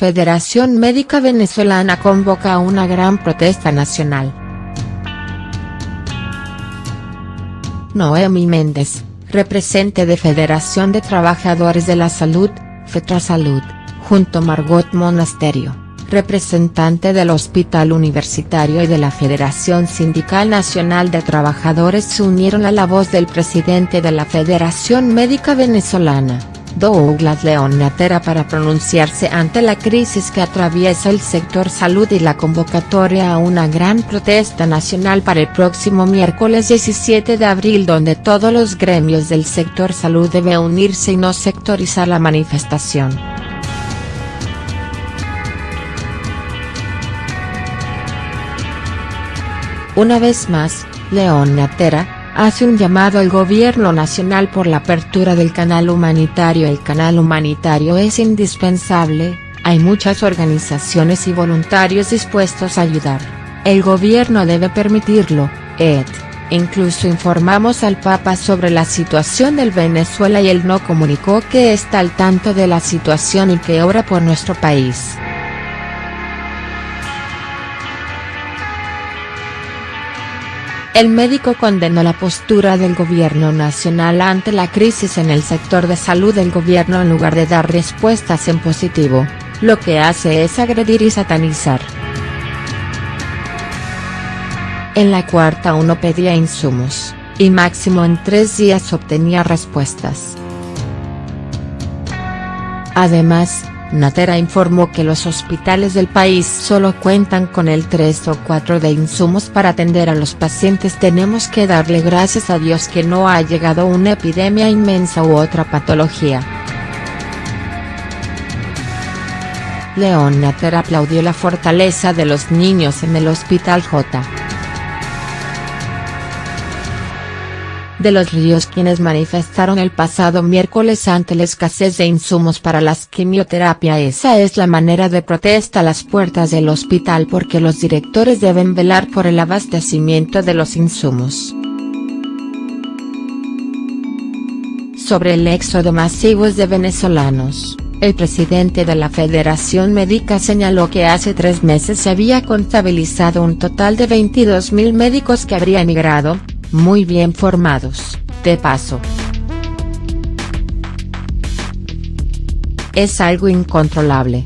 Federación Médica Venezolana convoca una gran protesta nacional. Noemi Méndez, representante de Federación de Trabajadores de la Salud, FETRASALUD, junto Margot Monasterio, representante del Hospital Universitario y de la Federación Sindical Nacional de Trabajadores se unieron a la voz del presidente de la Federación Médica Venezolana Douglas León Natera para pronunciarse ante la crisis que atraviesa el sector salud y la convocatoria a una gran protesta nacional para el próximo miércoles 17 de abril donde todos los gremios del sector salud deben unirse y no sectorizar la manifestación. Una vez más, León Natera, hace un llamado al gobierno nacional por la apertura del canal humanitario El canal humanitario es indispensable, hay muchas organizaciones y voluntarios dispuestos a ayudar, el gobierno debe permitirlo, ed. Incluso informamos al Papa sobre la situación del Venezuela y él no comunicó que está al tanto de la situación y que obra por nuestro país. El médico condenó la postura del gobierno nacional ante la crisis en el sector de salud del gobierno en lugar de dar respuestas en positivo, lo que hace es agredir y satanizar. En la cuarta uno pedía insumos, y máximo en tres días obtenía respuestas. Además, Natera informó que los hospitales del país solo cuentan con el 3 o 4 de insumos para atender a los pacientes tenemos que darle gracias a Dios que no ha llegado una epidemia inmensa u otra patología. León Natera aplaudió la fortaleza de los niños en el Hospital J. de los Ríos quienes manifestaron el pasado miércoles ante la escasez de insumos para las quimioterapia esa es la manera de protesta a las puertas del hospital porque los directores deben velar por el abastecimiento de los insumos. Sobre el éxodo masivo de venezolanos. El presidente de la Federación Médica señaló que hace tres meses se había contabilizado un total de 22.000 médicos que habrían migrado, muy bien formados, de paso. Es algo incontrolable.